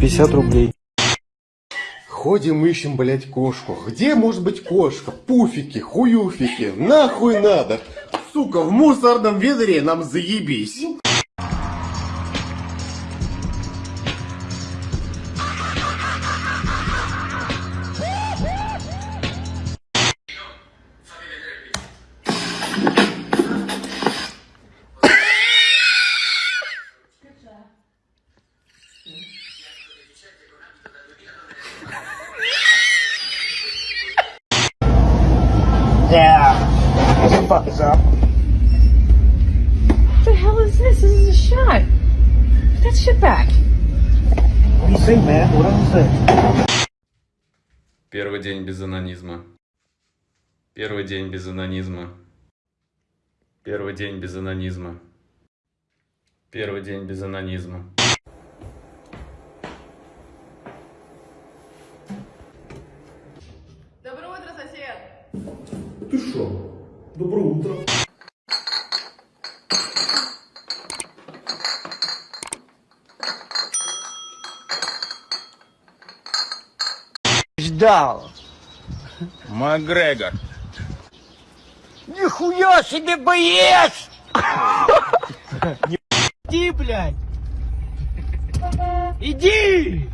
Пятьдесят рублей. Ходим, ищем, блять, кошку. Где может быть кошка? Пуфики, хуюфики. Нахуй надо. Сука, в мусорном ведре нам заебись. Анонизма. Первый день без анонизма. Первый день без анонизма. Первый день без анонизма. Доброе утро, сосед! Ты шо? Доброе утро. Ждал. Макгрегор. Нихуя себе боец! Иди, блядь! Иди!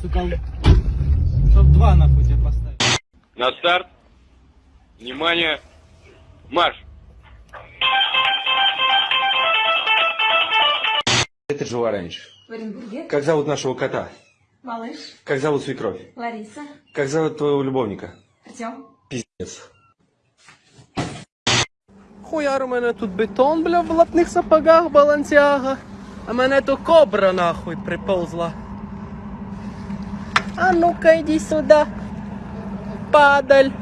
Сука, чтоб два нахуй тебе поставить. На старт. Внимание. Марш. Это жила раньше. В Оренбурге. Как зовут нашего кота? Малыш. Как зовут свекровь? Лариса. Как зовут твоего любовника? Артем. Пиздец. Хуяр у мене тут бетон, бля, в латних сапогах балансяга. А мене то кобра нахуй приползла. А ну-ка иди сюда. Падаль.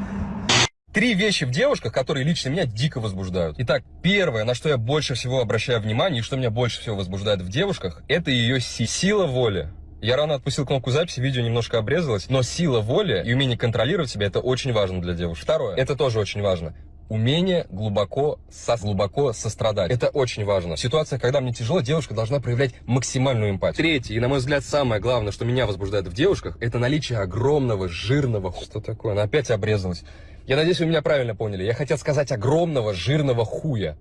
Три вещи в девушках, которые лично меня дико возбуждают. Итак, первое, на что я больше всего обращаю внимание и что меня больше всего возбуждает в девушках, это ее си- сила воли. Я рано отпустил кнопку записи, видео немножко обрезалось, но сила воли и умение контролировать себя это очень важно для девушек. Второе, это тоже очень важно. Умение глубоко, со, глубоко сострадать. Это очень важно. В ситуациях, когда мне тяжело, девушка должна проявлять максимальную эмпатию. Третье, и на мой взгляд самое главное, что меня возбуждает в девушках, это наличие огромного, жирного... Что такое? Она опять обрезалась. Я надеюсь, вы меня правильно поняли. Я хотел сказать огромного, жирного хуя.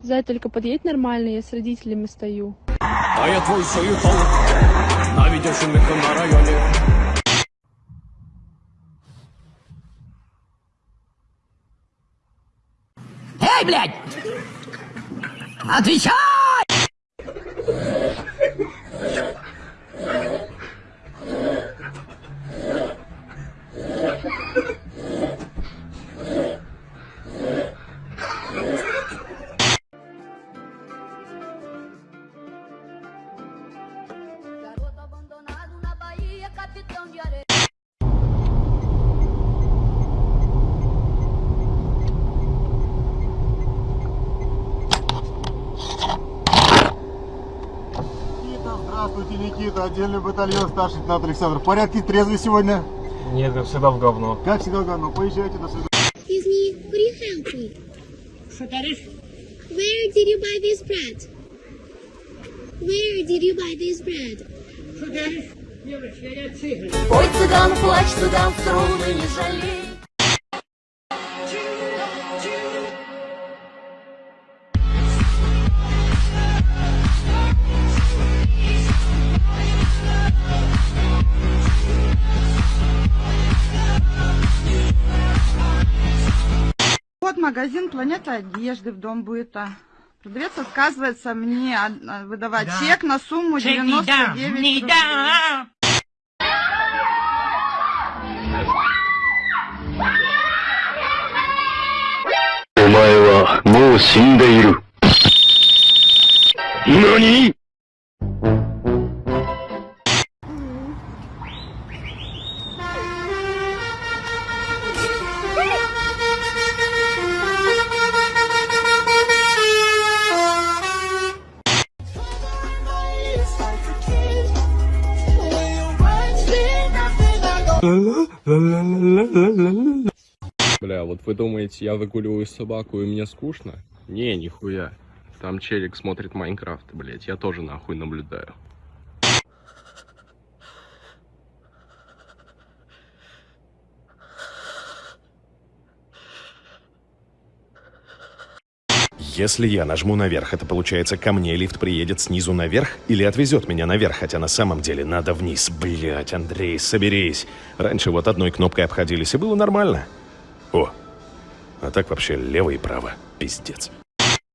Зай, только подъедь нормально, я с родителями стою. А я твой союзом. Навидевшим их на районе. Эй, блядь! Отвечай! Никита. Отдельный батальон, старший лейтенант Александр. В порядке, трезвый сегодня? Нет, я всегда в говно. Как всегда, говно. Поезжайте, до свидания. Excuse me, could you help me? Where did you buy this bread? Where did you buy this bread? Ой, цыган, плачь, цыган, струны не жалей. магазин «Планета одежды» в дом быта. Продавец отказывается мне а, а, выдавать да. чек на сумму чек 99 не дам, рублей. Не дам. Нани? Думаете, я выгуливаю собаку и мне скучно? Не, нихуя. Там челик смотрит Майнкрафт, блять, я тоже нахуй наблюдаю. Если я нажму наверх, это получается ко мне лифт приедет снизу наверх или отвезет меня наверх, хотя на самом деле надо вниз. Блять, Андрей, соберись. Раньше вот одной кнопкой обходились, и было нормально. О, а так вообще лево и право. Пиздец.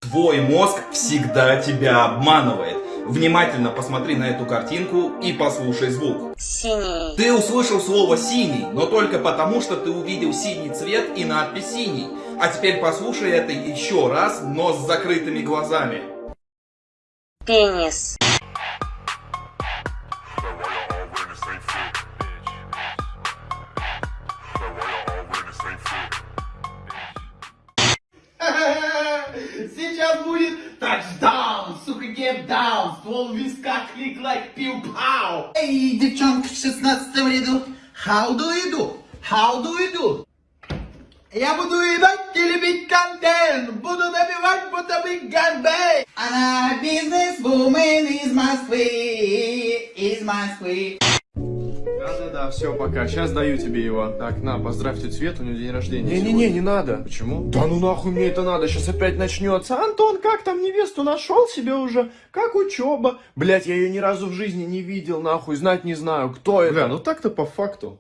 Твой мозг всегда тебя обманывает. Внимательно посмотри на эту картинку и послушай звук. Синий. Ты услышал слово синий, но только потому, что ты увидел синий цвет и надпись синий. А теперь послушай это еще раз, но с закрытыми глазами. Пенис. Все, пока. Сейчас даю тебе его. Так, на, поздравь тетю Свету, у нее день рождения Не-не-не, не надо. Почему? Да ну нахуй мне это надо, сейчас опять начнется. Антон, как там невесту нашел себе уже? Как учеба? Блять, я ее ни разу в жизни не видел, нахуй, знать не знаю, кто это. Бля, ну так-то по факту.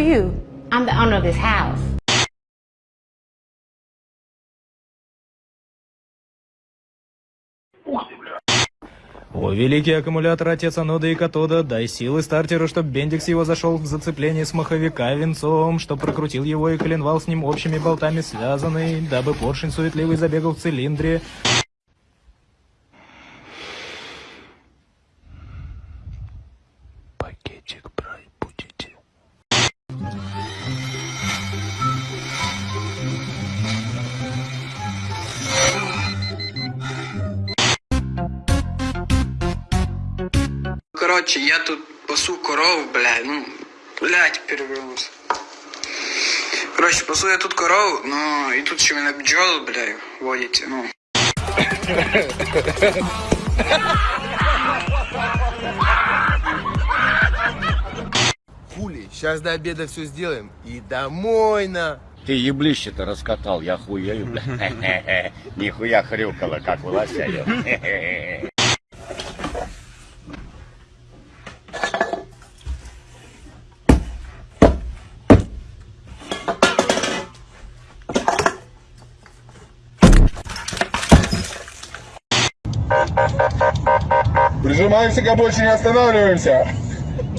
You? I'm the owner of this house. О, великий аккумулятор отец анода и катода, дай силы стартеру, чтоб Бендикс его зашел в зацепление с маховика венцом, чтоб прокрутил его и коленвал с ним общими болтами связанный, дабы поршень суетливый забегал в цилиндре. Короче, я тут пасу коров, бля, ну, блядь, перевернулся. Короче, пасу я тут корову, ну, и тут еще меня бджолы, бля, водите, ну. Хули, сейчас до обеда все сделаем и домой на. Ты еблище-то раскатал, я хуею, бля. Нихуя хрюкало, как у лося. Прижимаемся, как больше не останавливаемся.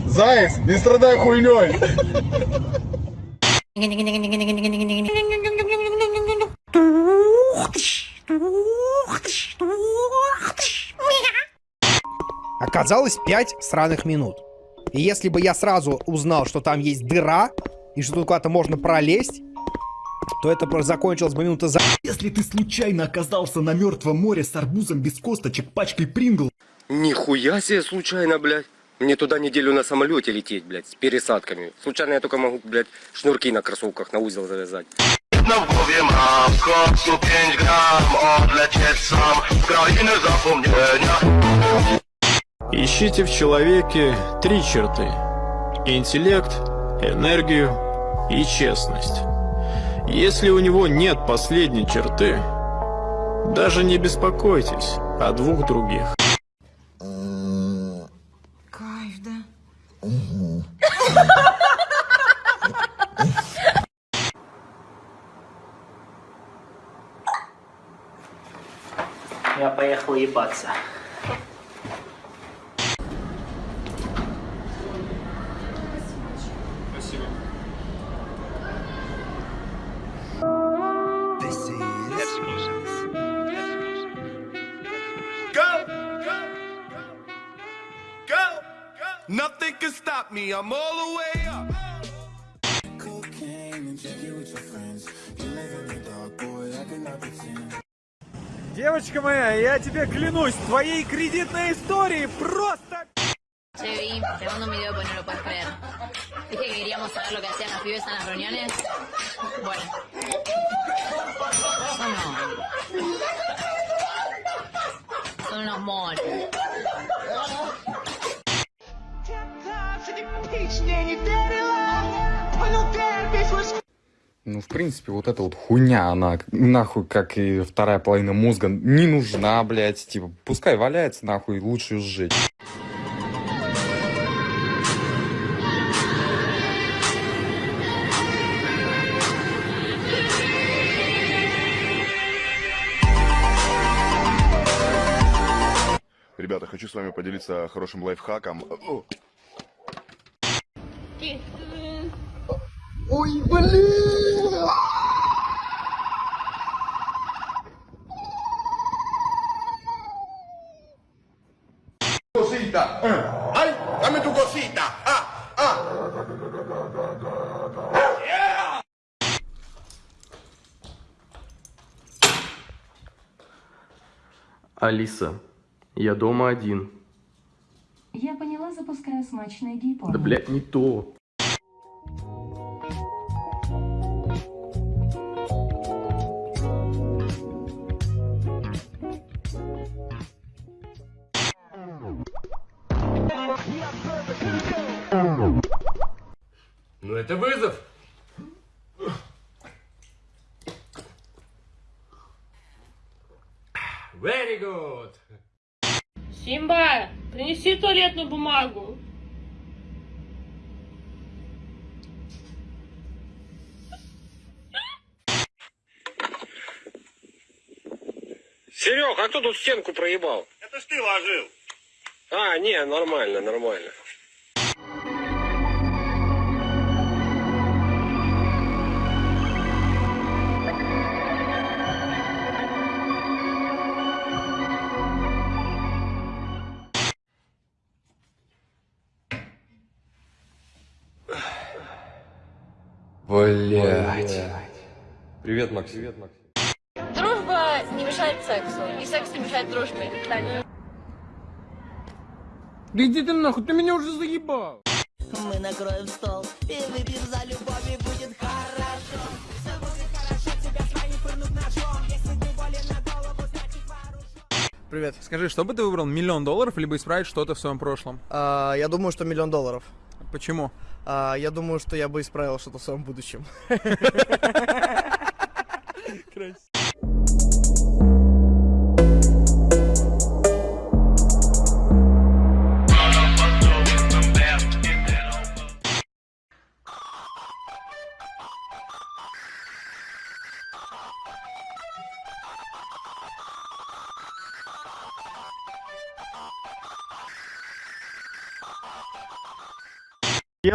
Заяц, не страдай хуйней. Оказалось 5 сраных минут. И если бы я сразу узнал, что там есть дыра, и что тут куда-то можно пролезть, то это закончилось бы минута за... Если ты случайно оказался на мертвом море с арбузом без косточек, пачкой прингл, Нихуя себе случайно, блядь. Мне туда неделю на самолете лететь, блядь, с пересадками. Случайно я только могу, блядь, шнурки на кроссовках на узел завязать. Na w głowie mam skok 105 gram Odlecieć sam w krainę zapomnienia Ищите в человеке три черты. Интеллект, энергию и честность. Если у него нет последней черты, даже не беспокойтесь о двух других. Э, Кайф, да? Я поехал ебаться. Спасибо. Спасибо. Nothing can stop me. I'm all the way up. Девочка моя, я тебе клянусь, твоей кредитной истории просто... Che, Vi, te mando un video pues no lo puedes creer. Dije que queríamos saber lo que hacían los pibes en las reuniones. Bueno. Son unos... Son unos moros. Ну, в принципе, вот эта вот хуйня, она нахуй, как и вторая половина мозга, не нужна, блядь. Типа, пускай валяется, нахуй, лучше сжечь. Ребята, хочу с вами поделиться хорошим лайфхаком. Ой, блин! Cosita. ¡Ay! ¡Dame tu cosita! ¡Ah! ¡Ah! Алиса, я дома один. Я поняла, запускаю смачное гей-порно. Да, блядь, не то. Серег, а кто тут стенку проебал? Это ж ты ложил. А, не, нормально, нормально. Блять. Привет, Макс. Привет, Макс. Сексу, и секс не мешает дружбе. Да иди ты нахуй, ты меня уже заебал. Мы накроем стол и выпьем за любовь, и будет хорошо. Все будет хорошо, тебя свои пырнут ножом. Если ты болен на голову, значит вооружен. Привет, скажи, что бы ты выбрал, миллион долларов, либо исправить что-то в своем прошлом? А, я думаю, что миллион долларов. Почему? А, я думаю, что я бы исправил что-то в своем будущем.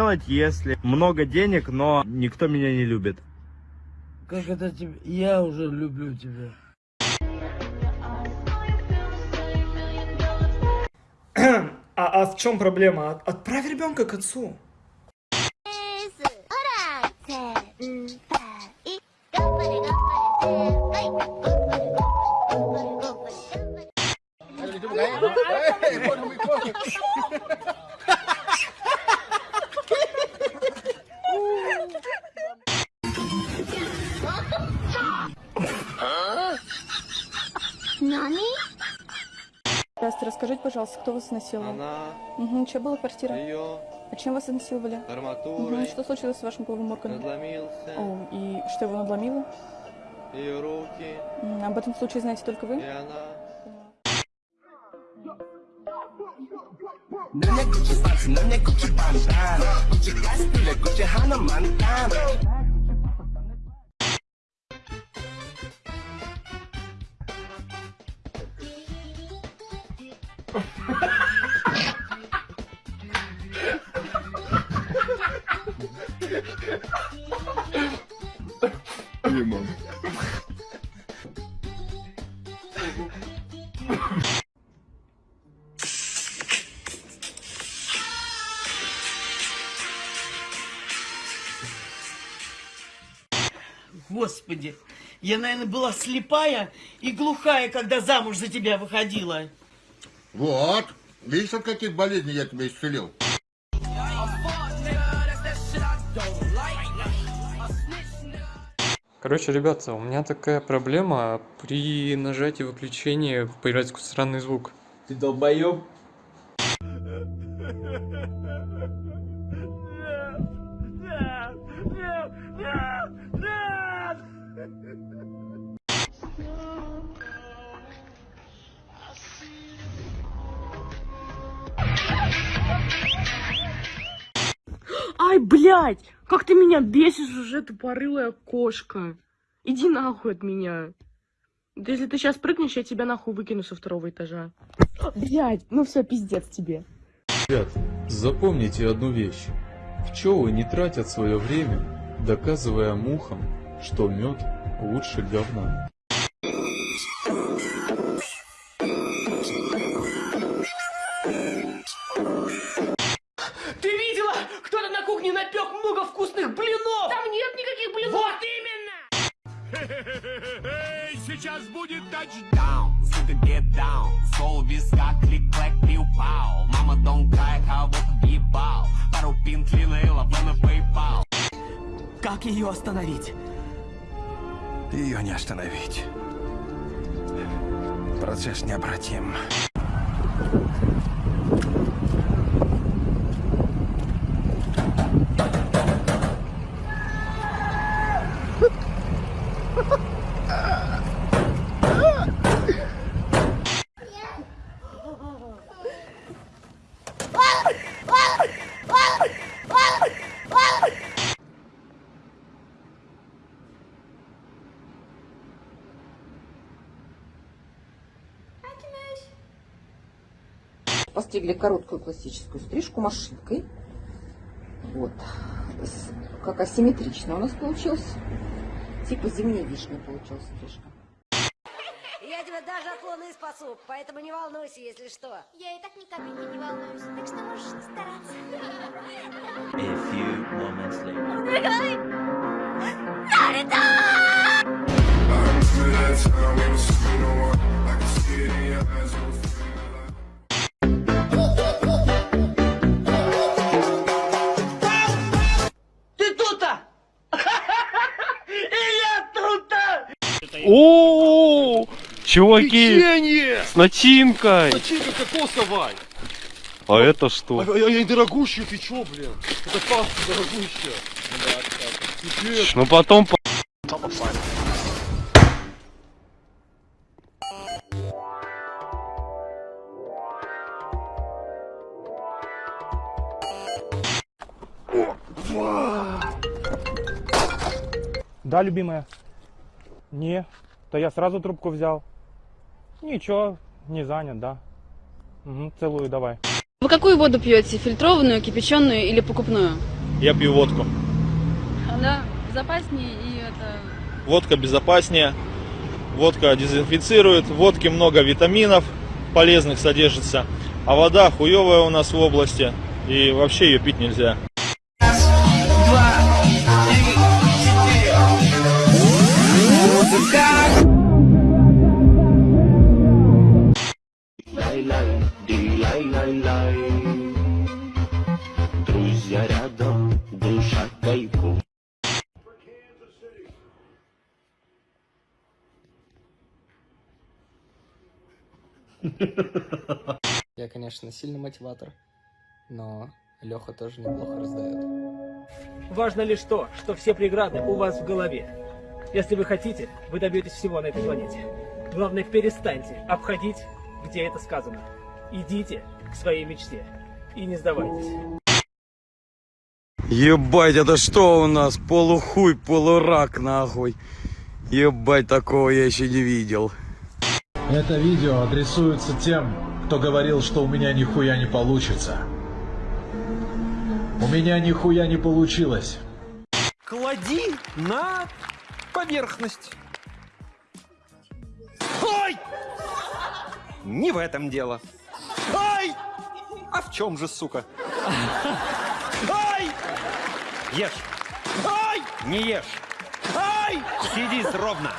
Делать, если много денег, но никто меня не любит. Как это тебе? Я уже люблю тебя. А, а в чем проблема? От- Отправь ребенка к отцу. Расскажите, пожалуйста, кто вас изнасиловал? Она, Угу, что было в квартире? ее, А чем вас изнасиловали? арматурой, Угу, что случилось с вашим половым органом? надломился, О, и что его надломило? ее руки, Об этом случае знаете только вы? и она. Господи, я, наверное, была слепая и глухая, когда замуж за тебя выходила. Вот. Видишь, от каких болезней я тебя исцелил? Короче, ребята, у меня такая проблема при нажатии выключения появляется какой-то странный звук. Ты долбоеб? Ай, блядь! Как ты меня бесишь уже, тупорылая кошка. Иди нахуй от меня. Да если ты сейчас прыгнешь, я тебя нахуй выкину со второго этажа. Блядь, ну все, пиздец тебе. Ребят, запомните одну вещь. Пчелы не тратят свое время, доказывая мухам, что мед лучше говна. Кухне напек много вкусных блинов! Там нет никаких блинов! Вот именно! Сейчас будет тачдаун, сука, get down Сол в висках, клик-клэк, пиу-пау Мама, don't cry, кого въебал Пару пин, клина, лавана, PayPal Как ее остановить? Ее не остановить. Процесс необратим. Постригли короткую классическую стрижку машинкой. Вот. Как асимметрично у нас получилось. Типа зимней вишни получилась стрижка. Я тебя даже от луны спасу, поэтому не волнуйся, если что. Я и так ни капельки не волнуюсь, так что можешь стараться. A few moments later. Чуваки, Печенье! с начинкой. Начинка кокосовая! А это что? Ай, дорогущая, ты чё, блин? Это паста дорогущая. Пипец. Ну потом по- Да, любимая? Не, то я сразу трубку взял. Ничего, не занят, да. Угу, целую, давай. Вы какую воду пьете? Фильтрованную, кипяченую или покупную? Я пью водку. Она безопаснее и это... Водка безопаснее. Водка дезинфицирует. В водке много витаминов полезных содержится. А вода хуевая у нас в области. И вообще ее пить нельзя. Я, конечно, сильный мотиватор, но Леха тоже неплохо раздает. Важно лишь то, что все преграды у вас в голове. Если вы хотите, вы добьетесь всего на этой планете. Главное, перестаньте обходить, где это сказано. Идите к своей мечте и не сдавайтесь. Ебать, это что у нас? Полухуй, полурак, нахуй. Ебать, такого я еще не видел. Это видео адресуется тем, кто говорил, что у меня нихуя не получится. У меня нихуя не получилось. Клади на поверхность. Ой! Не в этом дело. Ай! А в чем же, сука? Ай! Ешь. Ай! Не ешь. Ай! Сиди ровно.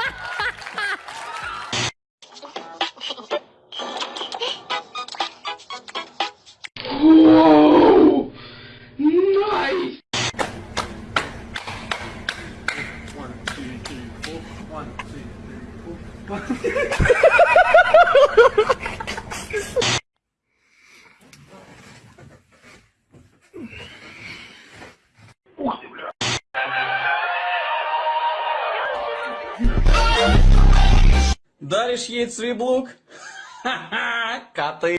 Ей цвиблук? Ха-ха, коты.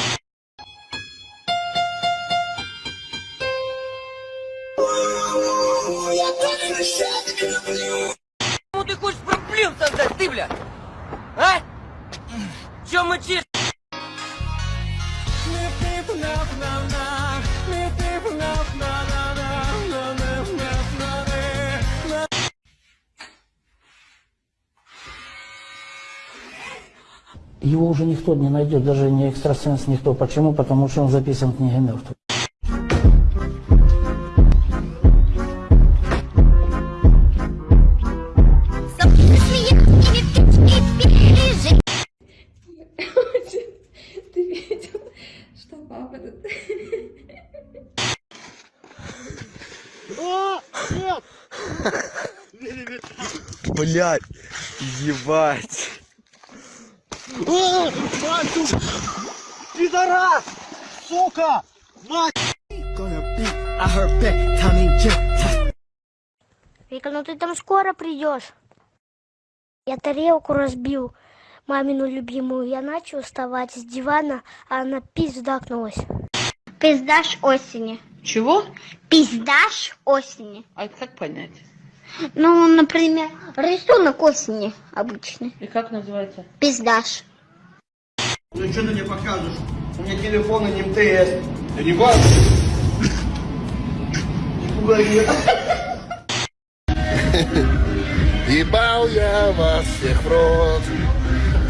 Не найдет, даже не экстрасенс, никто. Почему? Потому что он записан в книге мертвых. Блять, ебать. Мать, пидорас! Сука! Мать! Вика, ну ты там скоро придешь. Я тарелку разбил, мамину любимую. Я начал вставать с дивана, а она пиздакнулась. Пиздаш осени. Чего? Пиздаш осени. А это как понять? Ну, например, рисунок осени обычный. И как называется? Пиздаш. Ну что ты мне показываешь? У меня телефон и не МТС. Да не важно. Не пугай меня. Ебал я вас всех в рот,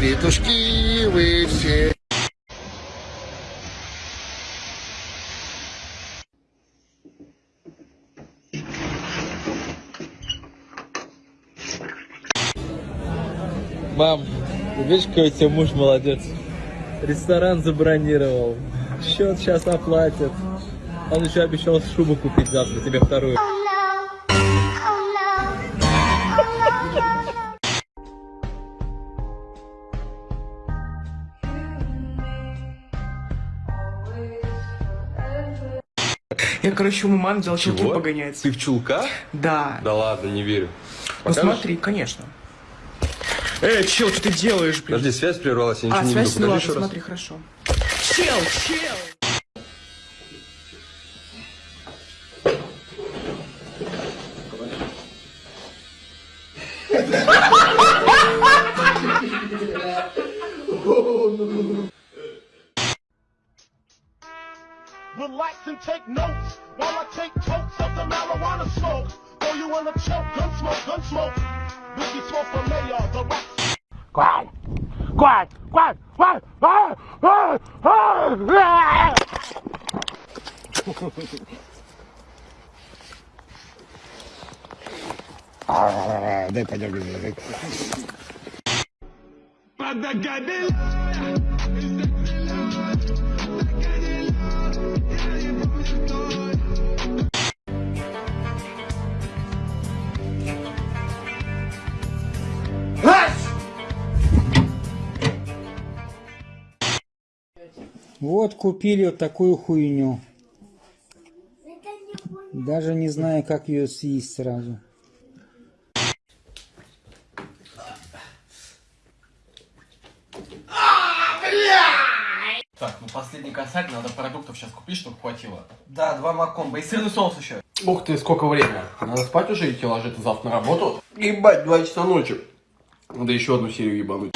петушки вы все. Мам, видишь, какой у тебя муж молодец. Ресторан забронировал. Счет сейчас оплатит. Он еще обещал шубу купить завтра, тебе вторую. Я, короче, у мамы взял чулки погонять. Ты в чулках? Да. Да ладно, не верю. Ну Покажешь? смотри, конечно. Эй, чел, что ты делаешь, блин? Подожди, связь прервалась, я ничего А, не связь, Покажи ладно, еще раз. смотри, хорошо. Чел, чел! Купили вот такую хуйню. Даже не знаю, как ее съесть сразу. Так, ну последний косарь, надо продуктов сейчас купить, чтобы хватило. Да, два макомба и сырный соус еще. Ух ты, сколько времени. Надо спать уже идти ложиться завтра на работу. Ебать, два часа ночи. Надо еще одну серию ебануть.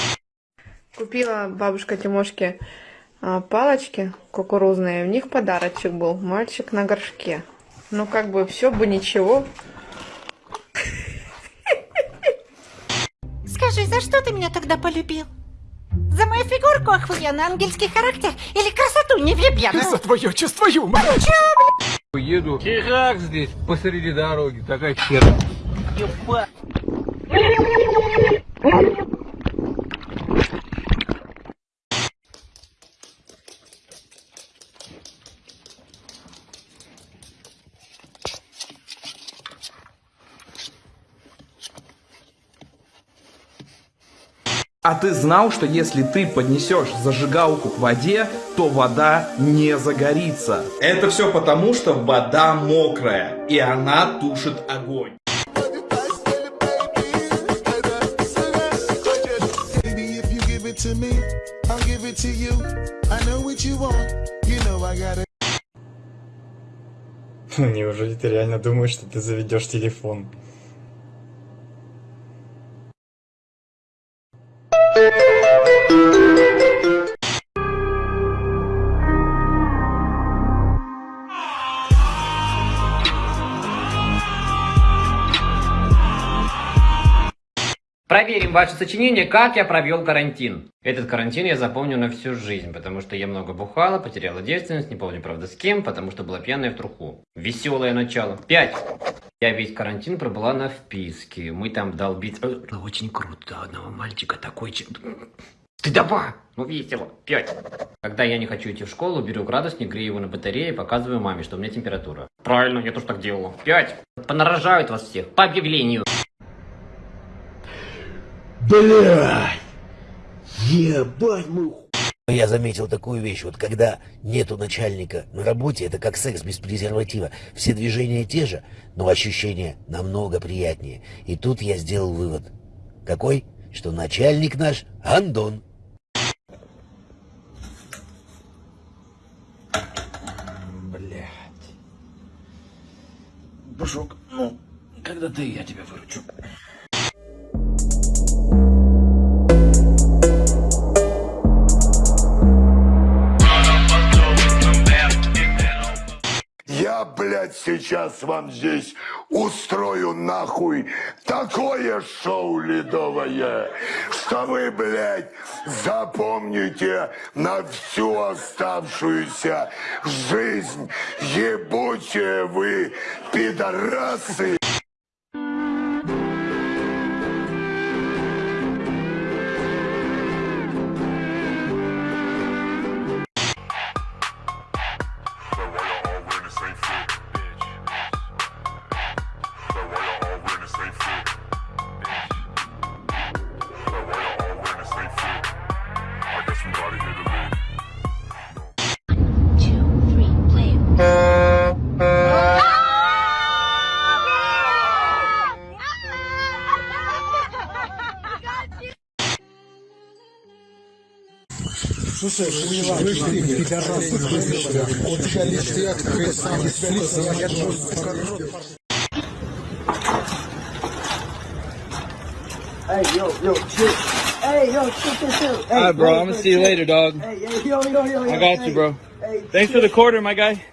Купила бабушка Тимошке а, палочки кукурузные, в них подарочек был, мальчик на горшке. Ну, как бы, все бы ничего. Скажи, за что ты меня тогда полюбил? За мою фигурку охуенно, ангельский характер или красоту невъебенную? За твое чувство юмора. Чё, бля? Еду, херак здесь, посреди дороги, такая хера. Ебать. А ты знал, что если ты поднесешь зажигалку к воде, то вода не загорится? Это все потому, что вода мокрая, и она тушит огонь. Неужели ты реально думаешь, что ты заведешь телефон? Música Проверим ваше сочинение «Как я провел карантин». Этот карантин я запомню на всю жизнь, потому что я много бухала, потеряла девственность, не помню, правда, с кем, потому что была пьяная в труху. Веселое начало. Пять. Я весь карантин пробыла на вписке. Мы там долбить... Э, Очень круто. Одного мальчика такой... че- Стыдоба! Ну весело. Пять. Когда я не хочу идти в школу, беру градусник, грею его на батарее и показываю маме, что у меня температура. Правильно, я тоже так делала. Пять. Понарожают вас всех. По объявлению. Блядь! Ебать мой ху- Я заметил такую вещь, вот когда нету начальника на работе, это как секс без презерватива. Все движения те же, но ощущения намного приятнее. И тут я сделал вывод. Какой? Что начальник наш Андон. Блять. Бушок, ну, когда ты, я тебя выручу. Блядь, сейчас вам здесь устрою нахуй такое шоу ледовое, что вы, блядь, запомните на всю оставшуюся жизнь. Ебучие вы, пидорасы. Слушай, слышь ты, пидорас, у тебя лишняк, ты сам Hey, yo, yo, chill. Hey, yo, chill, chill, chill. Hey, Alright, bro. hey, I'm gonna hey, see you hey. later, dog. Hey, yo, yo, yo, yo, I yo, got hey, you, bro. hey, Thanks for the chill. quarter, my guy.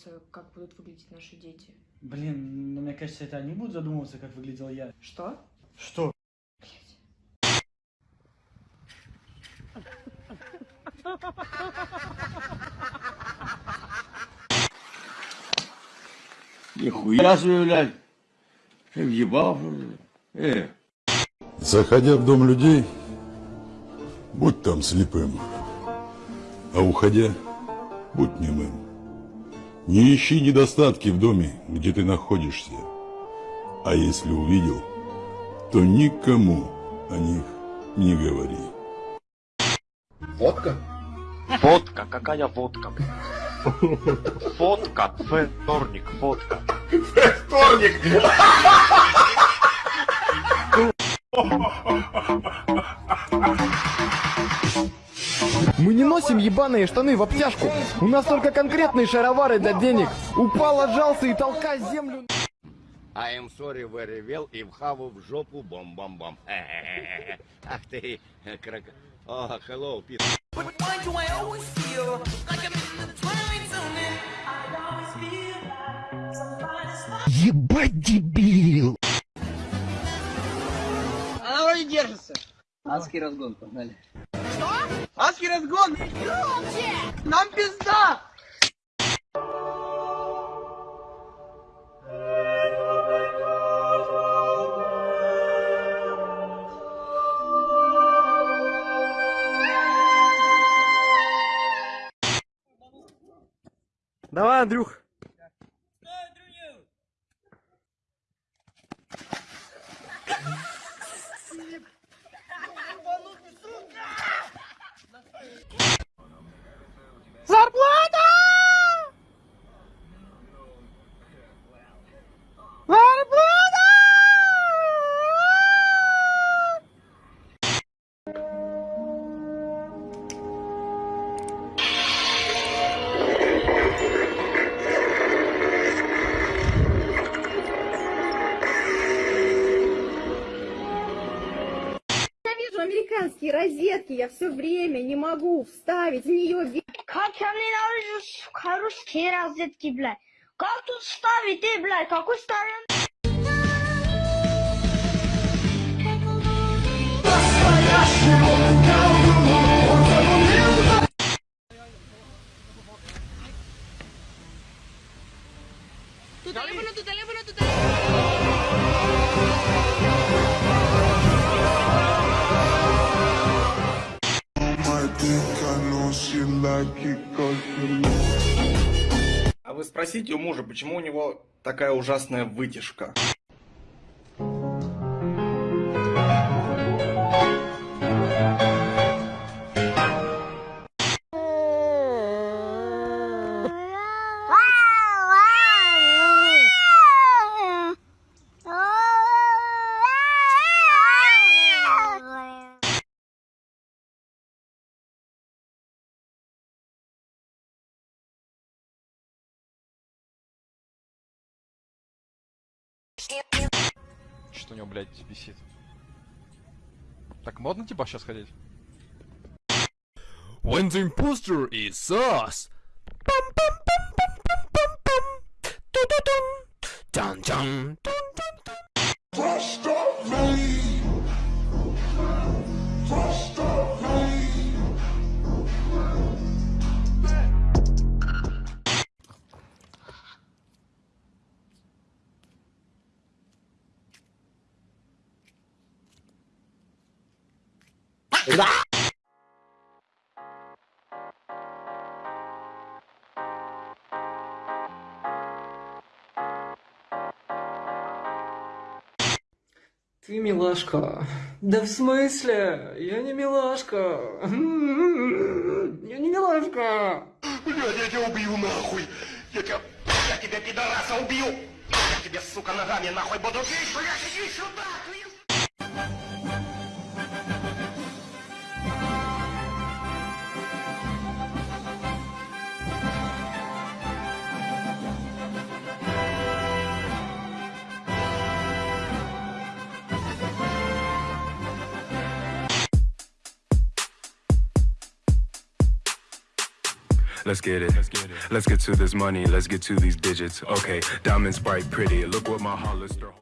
Не задумывался, как будут выглядеть наши дети? Блин, ну мне кажется, это они будут задумываться, как выглядел я. Что? Что? Нихуя себе, блядь. Ты въебал? Э. Заходя в дом людей, будь там слепым, а уходя, будь немым. Не ищи недостатки в доме, где ты находишься, а если увидел, то никому о них не говори. Водка? Водка, какая водка? Фотка, вторник, фотка. Вторник! Мы не носим ебаные штаны в обтяжку. У нас только конкретные шаровары для денег. Упал, отжался и толкай землю. I am sorry very well и вхаву в жопу бом-бом-бом. Ах ты, крак... О, hello, Пит. Ебать дебил! Она вроде держится. Адский разгон, погнали. Что? Адский разгон! Нам пизда! Давай, Андрюх. Зарплата! Зарплата! Американские розетки, я все время не могу вставить в нее. Саакянин Арыжус Харус Кираз детки, блядь. Как тут ставить, ты, блядь? Какой старый А вы спросите у мужа, почему у него такая ужасная вытяжка? него, блядь, висит. Так модно типа сейчас ходить? When the imposter is us! Пам -пам -пам -пам -пам -пам -пам. Ту -ду. Тан -тан. Ты милашка. Да в смысле? Я не милашка. Я не милашка. Блядь, я тебя убью нахуй! Я тебя, я тебя, пидораса, убью! Я тебе, сука, ногами нахуй буду бить! Блядь, иди сюда, твою... Let's get it. Let's get it. Let's get to this money. Let's get to these digits. Okay, diamond bright, pretty. Look what my Hollister.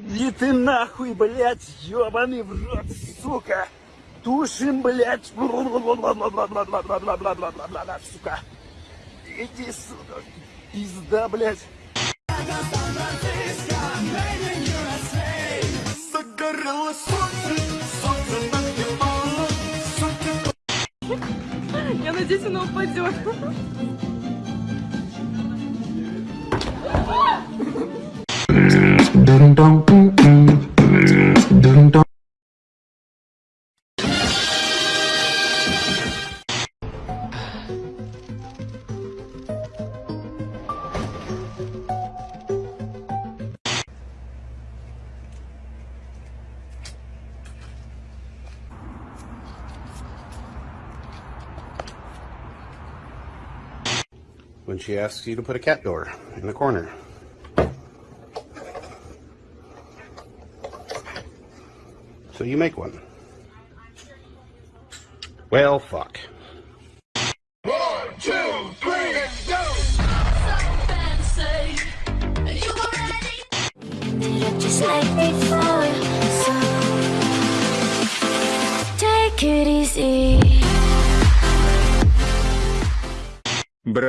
Иди ты нахуй, блядь, ёбаный в рот, сука! Тушим, блядь, сука! Иди сюда, пизда, блядь! Я надеюсь, она упадет. Dun dun dun. She asks you to put a cat door in the corner. So you make one. Well, fuck.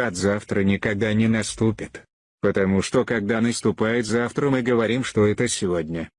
Брат, завтра никогда не наступит. Потому что когда наступает завтра, мы говорим, что это сегодня.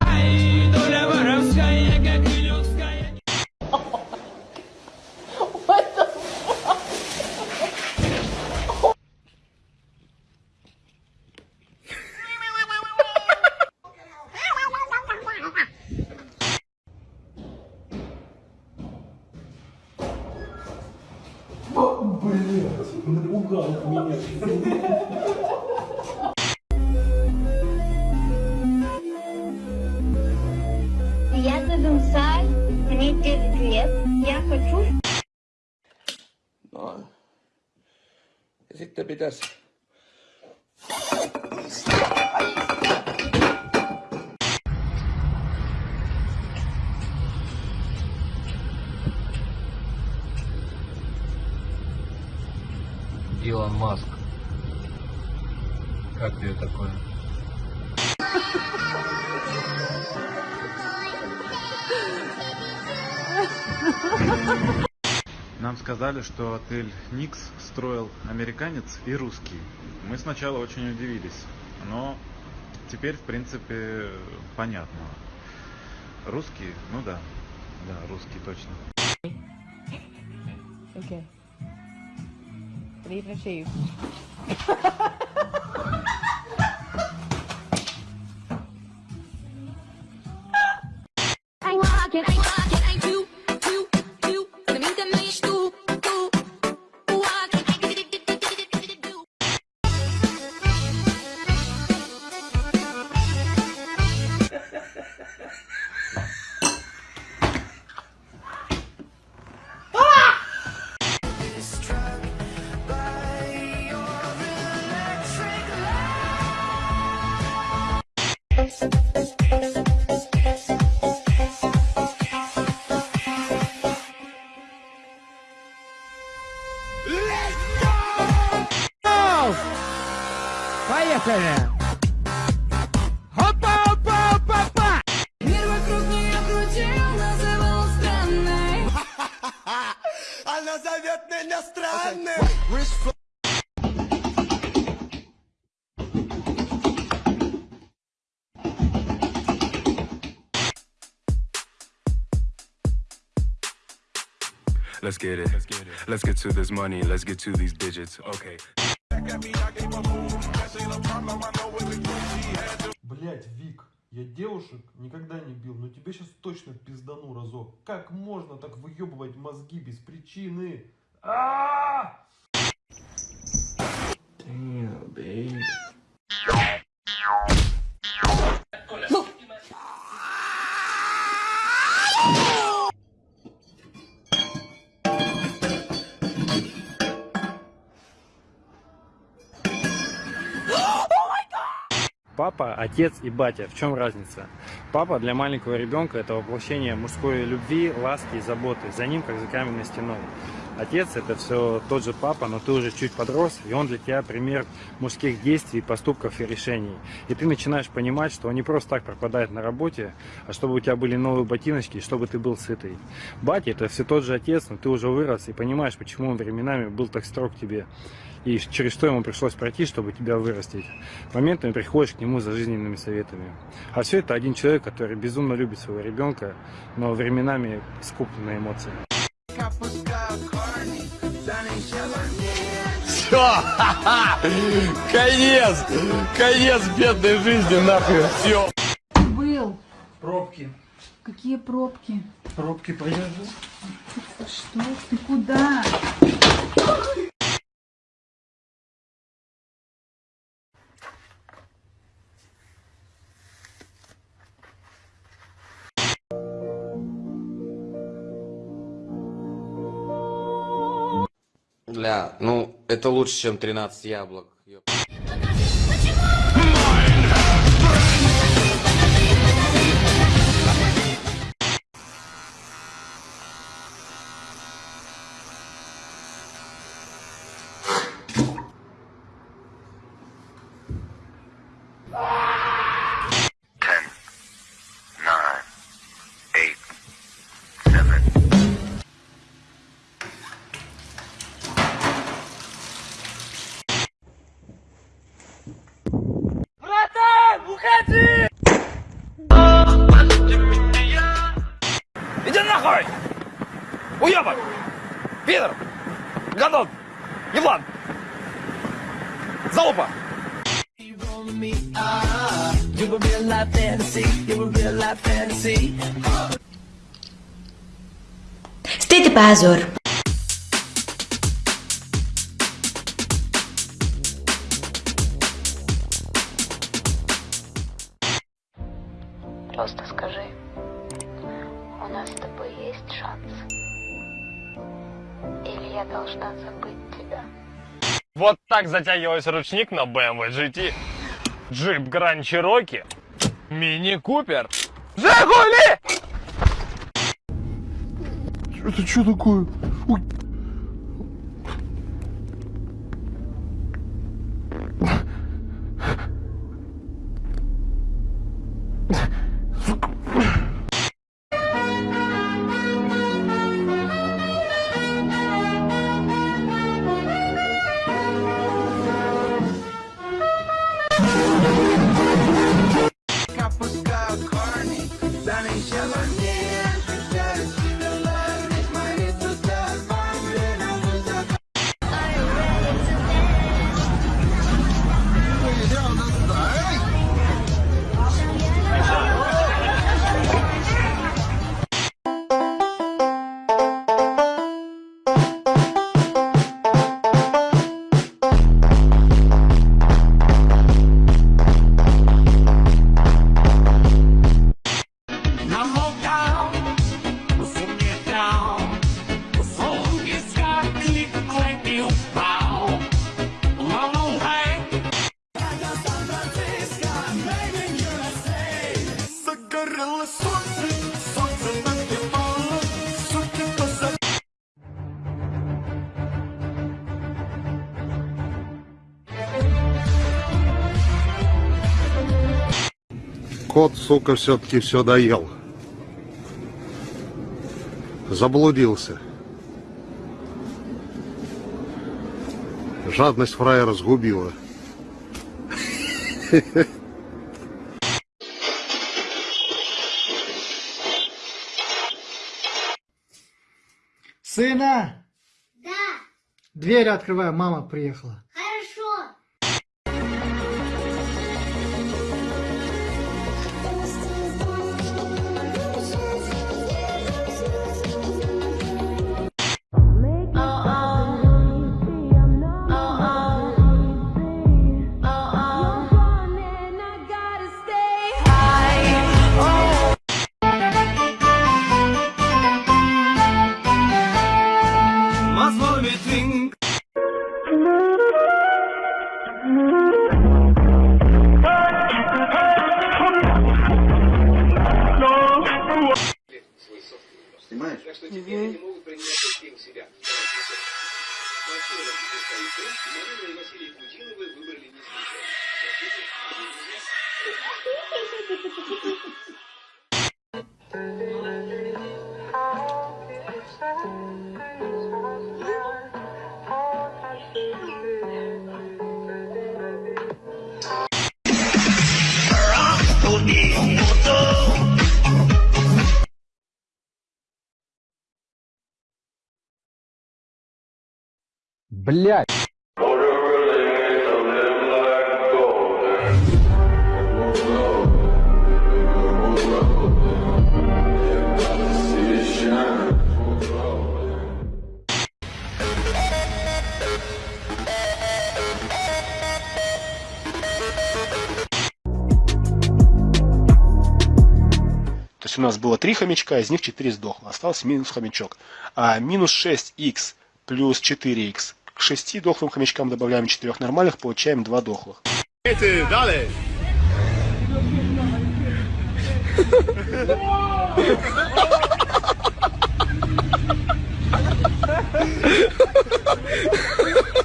Сказали, что отель Никс строил американец и русский. Мы сначала очень удивились, но теперь, в принципе, понятно. Русский, ну да, да, русский точно. Okay. Leave. Let's get it. Let's get to this money. Let's get to these digits. Okay. Блять, Вик, я девушек никогда не бил, но тебе сейчас точно пиздану разок. Как можно так выебывать мозги без причины? А! Damn, babe. Папа, отец и батя. В чем разница? Папа для маленького ребенка это воплощение мужской любви, ласки и заботы. За ним, как за каменной стеной. Отец это все тот же папа, но ты уже чуть подрос, и он для тебя пример мужских действий, поступков и решений. И ты начинаешь понимать, что он не просто так пропадает на работе, а чтобы у тебя были новые ботиночки, и чтобы ты был сытый. Батя это все тот же отец, но ты уже вырос и понимаешь, почему он временами был так строг к тебе. И через что ему пришлось пройти, чтобы тебя вырастить. Моментами приходишь к нему за жизненными советами. А все это один человек, который безумно любит своего ребенка, но временами скуп на эмоции. Все! Конец! Конец бедной жизни, нахуй! Все! Был. Пробки. Какие пробки? Пробки подержу. Что? Ты куда? Бля, ну, это лучше, чем 13 яблок. Позор. Просто скажи, у нас с тобой есть шанс? Или я должна забыть тебя? Вот так затягивается ручник на BMW GT. Джип Гранд Чироки. Мини Купер. Жигули! Это что такое? Сука, все-таки все доел. Заблудился. Жадность фраера сгубила. Сына! Да, Дверь открывай, мама приехала. Блять! То есть у нас было три хомячка, из них 4 сдохло. Остался минус хомячок. А минус 6х плюс 4х к 6 дохлым хомячкам добавляем 4 нормальных, получаем 2 дохлых. Эти. Ha ha ha ha!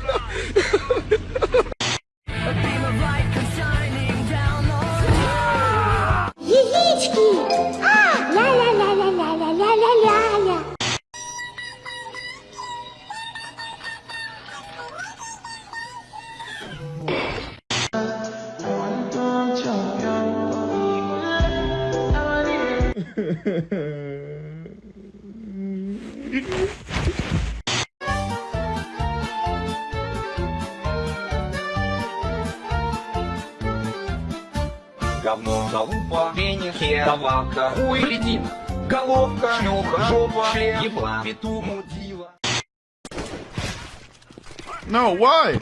No, why?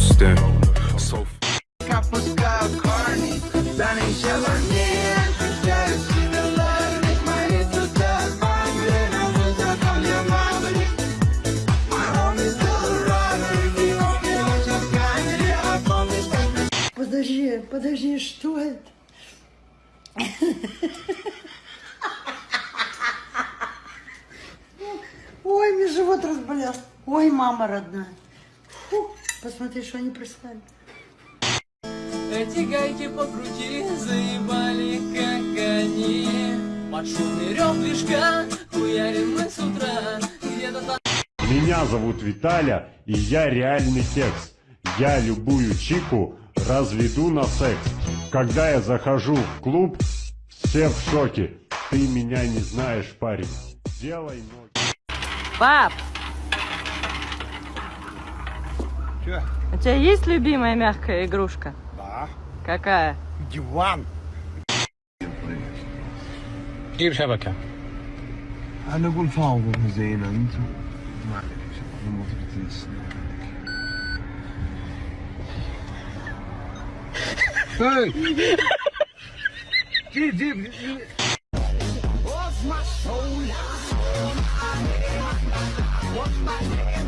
toasting. Подожди, подожди, что это? Ой, мне живот разболел. Ой, мама родная. Посмотри, что они прислали. Эти гайки покрути, заебали, как они Под шумный рев движка, хуярим мы с утра Меня зовут Виталя, и я реальный кекс. Я любую чику разведу на секс. Когда я захожу в клуб, все в шоке. Ты меня не знаешь, парень. Делай ноги. Пап, Че? У тебя есть любимая мягкая игрушка? Да. Какая? Диван. جيب شبكة أنا أقول فاوضة زينة أنتم ما أدري شبكة جيب جيب What's my soul? What's my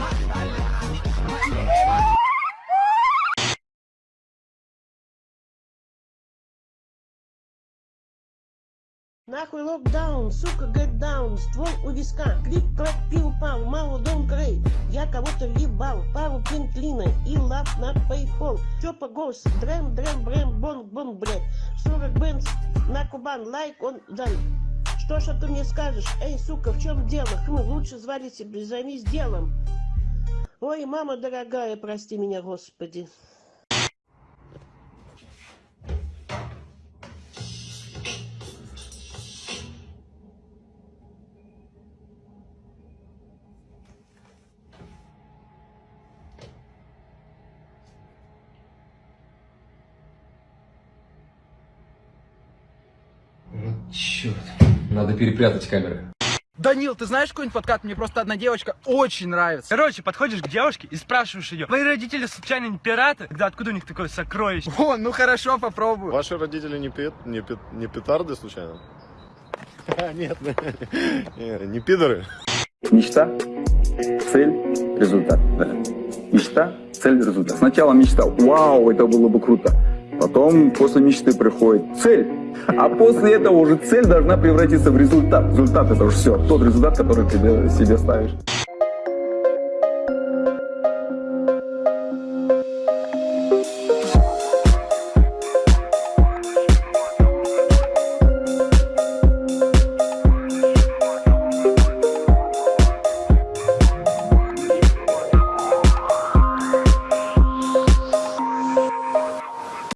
Нахуй локдаун, сука, get down, ствол у виска, клик, клак, пил, пал, мало дом крей, я кого-то въебал, пару пинклина и лап на пейфол, чопа гос, дрем, дрем, брем, бон, бон, блядь, 40 бенз на Кубан, лайк, он дан. Что ж ты мне скажешь? Эй, сука, в чем дело? Хм, лучше звали себе, займись делом. Ой, мама дорогая, прости меня, господи. Надо перепрятать камеры. Данил, ты знаешь какой-нибудь подкат? Мне просто одна девочка очень нравится. Короче, подходишь к девушке и спрашиваешь ее, твои родители случайно не пираты? Тогда откуда у них такое сокровище? О, ну хорошо, попробую. Ваши родители не, пи- не, пи- не петарды случайно? Нет, не, не пидоры. Мечта, цель, результат. Мечта, цель, результат. Сначала мечтал, вау, это было бы круто. Потом после мечты приходит цель. А после этого уже цель должна превратиться в результат. Результат это уже все, тот результат, который ты себе ставишь.